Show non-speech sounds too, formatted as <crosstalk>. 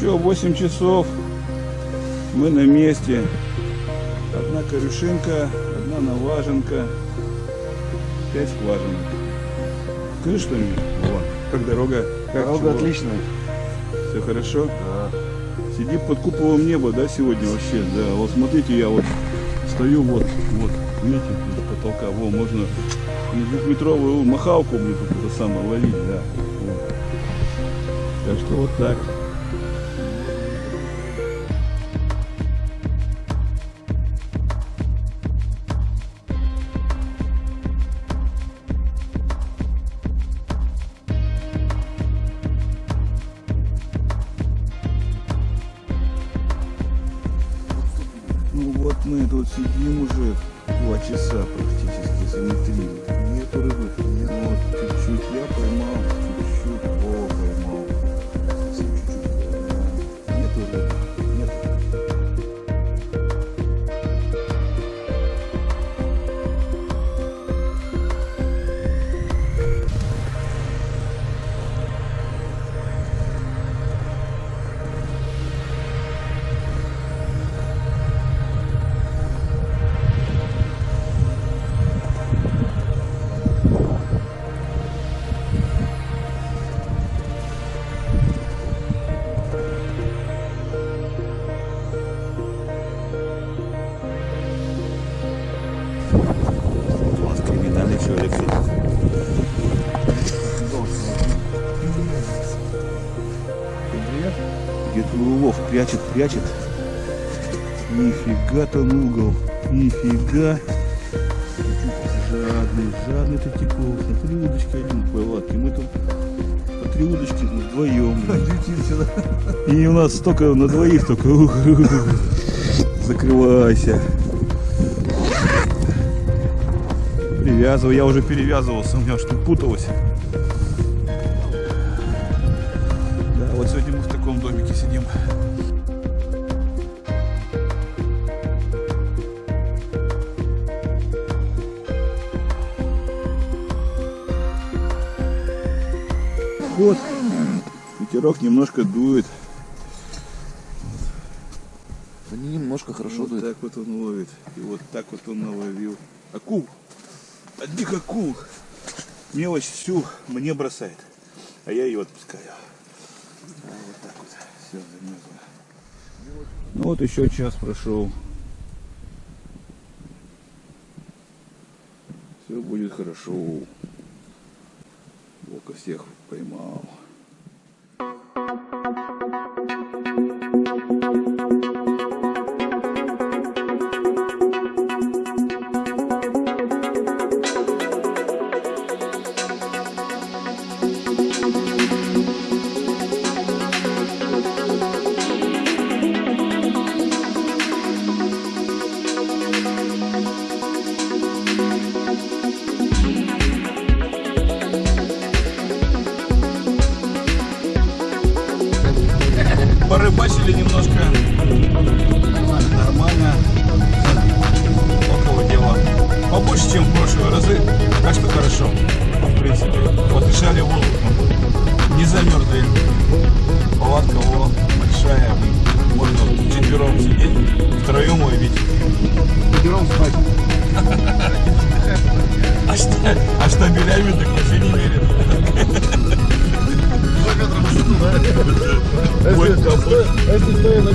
Все, 8 часов. Мы на месте. Одна корюшинка, одна наваженка, пять скважинок. Скажи что-нибудь, Вова, как дорога? Как Дорога чего? отличная. Все хорошо? Да. Сидим под куполом неба, да, сегодня вообще? Да, вот смотрите, я вот стою вот, вот, видите, до потолка, во, можно двухметровую махалку, блин, тут это самое ловить, да. Вот. Так что вот так. Тут сидим уже два часа практически, если не три. Нету рыбы. Ну, человек сидит. Где-то улов прячет, прячет. Нифига там угол. Нифига. Жадный, жадный ты типов. Смотри, удочка один в палатке. Мы там по три удочки вдвоем. И у нас столько на двоих только. Закрывайся. Привязывай, я уже перевязывался, у меня что путалось. Да, вот сегодня мы в таком домике сидим. Вот. Ветерок немножко дует. Да не немножко хорошо вот дует. так вот он ловит. И вот так вот он наловил. Акул. Одних акул. Мелочь всю мне бросает. А я ее отпускаю. Вот так вот. Все, замерзло. Ну вот еще час прошел. Все будет хорошо. Волка всех поймал. Немножко. Нормально. Около дела. Побольше, чем в прошлые разы. Так что хорошо. В принципе. Подышали воздухом. Не замерзли. Палатка во, большая. Можно четвером сидеть. Втроем ловить. Берем спать. <laughs> А, а штабелями так вообще не верят. Если стоя на